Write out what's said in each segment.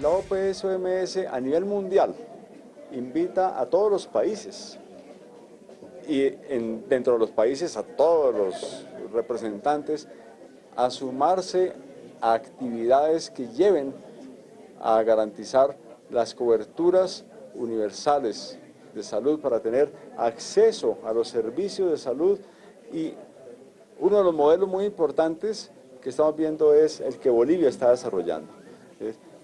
La OPS-OMS a nivel mundial invita a todos los países y dentro de los países a todos los representantes a sumarse a actividades que lleven a garantizar las coberturas universales de salud para tener acceso a los servicios de salud y uno de los modelos muy importantes que estamos viendo es el que Bolivia está desarrollando.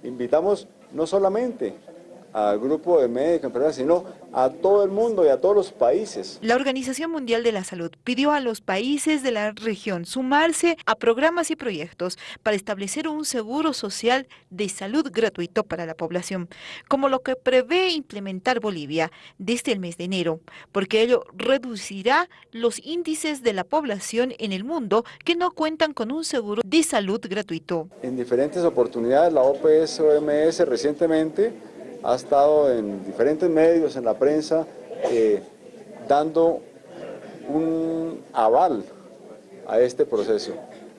Invitamos no solamente al grupo de médicos, sino a todo el mundo y a todos los países. La Organización Mundial de la Salud pidió a los países de la región sumarse a programas y proyectos para establecer un seguro social de salud gratuito para la población, como lo que prevé implementar Bolivia desde el mes de enero, porque ello reducirá los índices de la población en el mundo que no cuentan con un seguro de salud gratuito. En diferentes oportunidades la OPS-OMS recientemente ha estado en diferentes medios, en la prensa, eh, dando un aval a este proceso,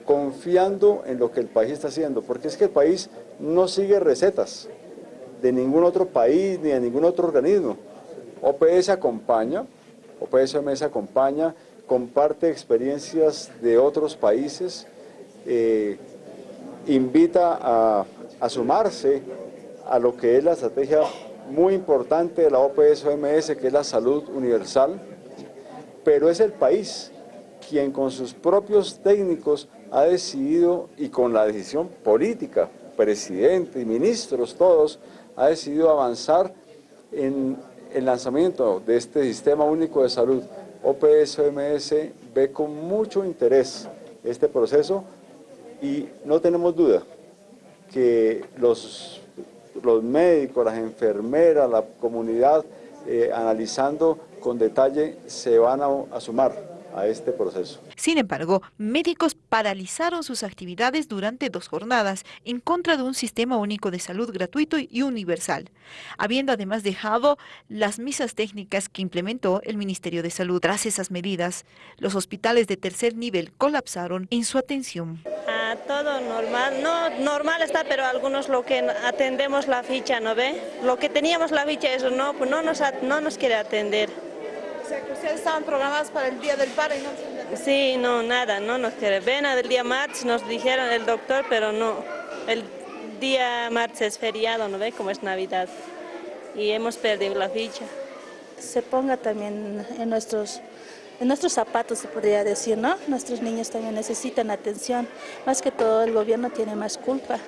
confiando en lo que el país está haciendo, porque es que el país no sigue recetas de ningún otro país ni de ningún otro organismo. OPS acompaña, OPS OMS acompaña, comparte experiencias de otros países, eh, invita a, a sumarse a lo que es la estrategia muy importante de la OPS-OMS, que es la salud universal, pero es el país quien con sus propios técnicos ha decidido, y con la decisión política, presidente y ministros todos, ha decidido avanzar en el lanzamiento de este Sistema Único de Salud. OPS-OMS ve con mucho interés este proceso y no tenemos duda que los los médicos, las enfermeras, la comunidad, eh, analizando con detalle, se van a, sumar a este proceso. Sin embargo, médicos paralizaron sus actividades durante dos jornadas en contra de un sistema único de salud gratuito y universal, habiendo además dejado las misas técnicas que implementó el Ministerio de Salud. Tras esas medidas, los hospitales de tercer nivel colapsaron en su atención todo normal. No, normal está, pero algunos lo que atendemos la ficha, ¿no ve? Lo que teníamos la ficha, eso no, pues no nos, no nos quiere atender. O sea, que ustedes estaban programados para el Día del Padre y no Sí, no, nada, no nos quiere. Ven del día martes, nos dijeron el doctor, pero no. El día martes es feriado, ¿no ve? Como es Navidad. Y hemos perdido la ficha. Se ponga también en nuestros en nuestros zapatos se podría decir, ¿no? Nuestros niños también necesitan atención, más que todo el gobierno tiene más culpa.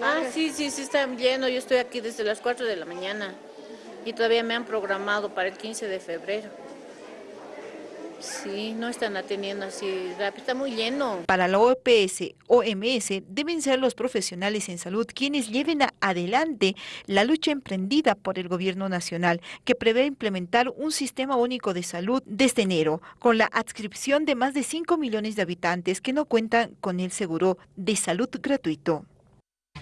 Ah, sí, sí, sí están llenos, yo estoy aquí desde las 4 de la mañana y todavía me han programado para el 15 de febrero. Sí, no están atendiendo así rápido, está muy lleno. Para la OPS, OMS, deben ser los profesionales en salud quienes lleven adelante la lucha emprendida por el gobierno nacional, que prevé implementar un sistema único de salud desde enero, con la adscripción de más de 5 millones de habitantes que no cuentan con el seguro de salud gratuito.